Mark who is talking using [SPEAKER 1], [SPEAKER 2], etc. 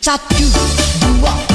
[SPEAKER 1] Satu, dua, tiga